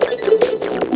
¡Gracias!